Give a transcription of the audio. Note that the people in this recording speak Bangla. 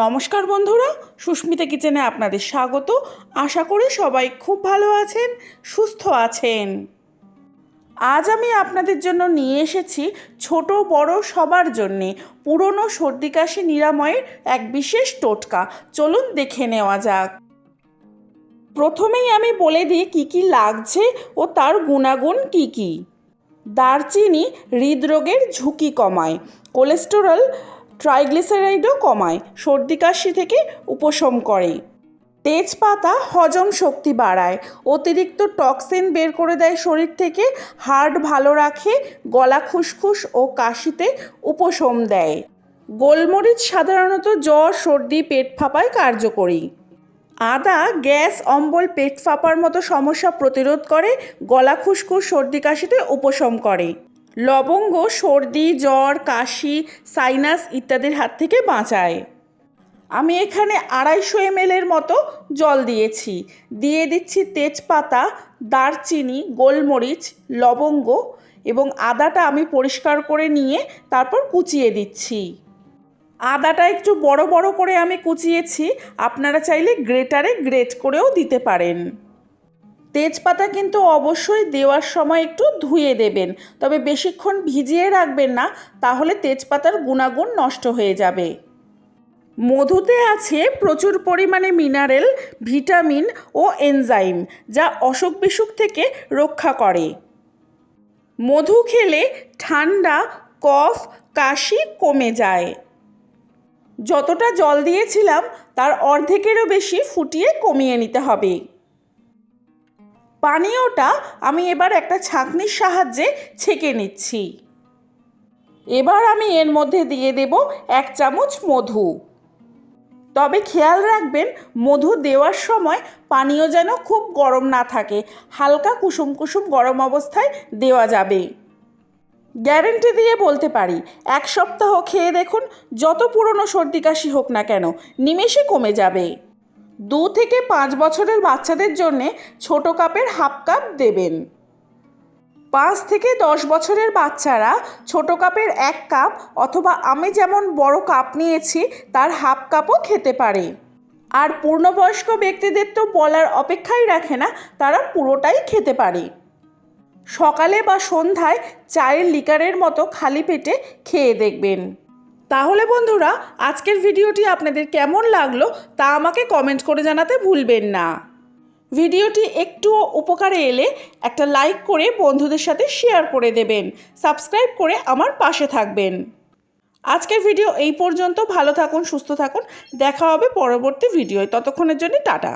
নমস্কার বন্ধুরা, সুস্মিতা কিচেনে আপনাদের স্বাগত। আশা করি সবাই খুব ভালো আছেন, সুস্থ আছেন। আজ আমি আপনাদের জন্য নিয়ে এসেছি ছোট বড় সবার জন্যে পুরনো সর্দি কাশি নিরাময়ের এক বিশেষ টোটকা। চলুন দেখে নেওয়া যাক। প্রথমেই আমি বলে দিই কী কী লাগছে ও তার গুণাগুণ কী কী। দারচিনি হৃদরোগের ঝুঁকি কমায়। কোলেস্টেরল ট্রাইগ্লিসারাইডও কমায়, সর্দি কাশি থেকে উপশম করে। তেজপাতা হজম শক্তি বাড়ায়, অতিরিক্ত টক্সিন বের করে দেয় শরীর থেকে হার্ট ভালো রাখে, গলা খুসখুস ও কাশিতে উপশম দেয়। গোলমরিচ সাধারণত জ্বর, সর্দি, পেট ফাঁপায় কার্যকরী। আদা, গ্যাস, অম্বল, পেট ফাঁপার মতো সমস্যা প্রতিরোধ করে, গলা খুসখুস, সর্দি কাশিতে উপশম করে। লবঙ্গ, সর্দি, জ্বর, কাশি, সাইনাস ইত্যাদির হাত থেকে বাঁচায়। আমি এখানে আড়াইশো এমএলের মতো জল দিয়েছি। দিয়ে দিচ্ছি তেজপাতা, দারচিনি, গোলমরিচ, লবঙ্গ এবং আদাটা আমি পরিষ্কার করে নিয়ে তারপর কুচিয়ে দিচ্ছি। আদাটা একটু বড় বড় করে আমি কুচিয়েছি। আপনারা চাইলে গ্রেটারে গ্রেট করেও দিতে পারেন। তেজপাতা কিন্তু অবশ্যই দেওয়ার সময় একটু ধুয়ে দেবেন। তবে বেশিক্ষণ ভিজিয়ে রাখবেন না, তাহলে তেজপাতার গুণাগুণ নষ্ট হয়ে যাবে। মধুতে আছে প্রচুর পরিমাণে মিনারেল, ভিটামিন ও এনজাইম, যা অসুখ বিসুখ থেকে রক্ষা করে। মধু খেলে ঠান্ডা, কফ, কাশি কমে যায়। যতটা জল দিয়েছিলাম, তার অর্ধেকেরও বেশি ফুটিয়ে কমিয়ে নিতে হবে। পানীয়টা আমি এবার একটা ছাঁকনির সাহায্যে ছেঁকে নিচ্ছি। এবার আমি এর মধ্যে দিয়ে দেব এক চামচ মধু। তবে খেয়াল রাখবেন, মধু দেওয়ার সময় পানীয় যেন খুব গরম না থাকে, হালকা কুসুম কুসুম গরম অবস্থায় দেওয়া যাবে। গ্যারেন্টি দিয়ে বলতে পারি, এক সপ্তাহ খেয়ে দেখুন, যত পুরনো সর্দি কাশি হোক না কেন, নিমেষে কমে যাবে। দু থেকে পাঁচ বছরের বাচ্চাদের জন্যে ছোট কাপের হাফ কাপ দেবেন। পাঁচ থেকে দশ বছরের বাচ্চারা ছোট কাপের এক কাপ অথবা আমি যেমন বড় কাপ নিয়েছি, তার হাফ কাপও খেতে পারে। আর পূর্ণবয়স্ক ব্যক্তিদের তো বলার অপেক্ষাই রাখে না, তারা পুরোটাই খেতে পারে। সকালে বা সন্ধ্যায় চায়ের লিকারের মতো খালি পেটে খেয়ে দেখবেন। তাহলে বন্ধুরা, আজকের ভিডিওটি আপনাদের কেমন লাগল তা আমাকে কমেন্ট করে জানাতে ভুলবেন না। ভিডিওটি একটু উপকারে এলে একটা লাইক করে বন্ধুদের সাথে শেয়ার করে দেবেন, সাবস্ক্রাইব করে আমার পাশে থাকবেন। আজকের ভিডিও এই পর্যন্ত, ভালো থাকুন, সুস্থ থাকুন, দেখা হবে পরবর্তী ভিডিওয়। ততক্ষণের জন্য টাটা।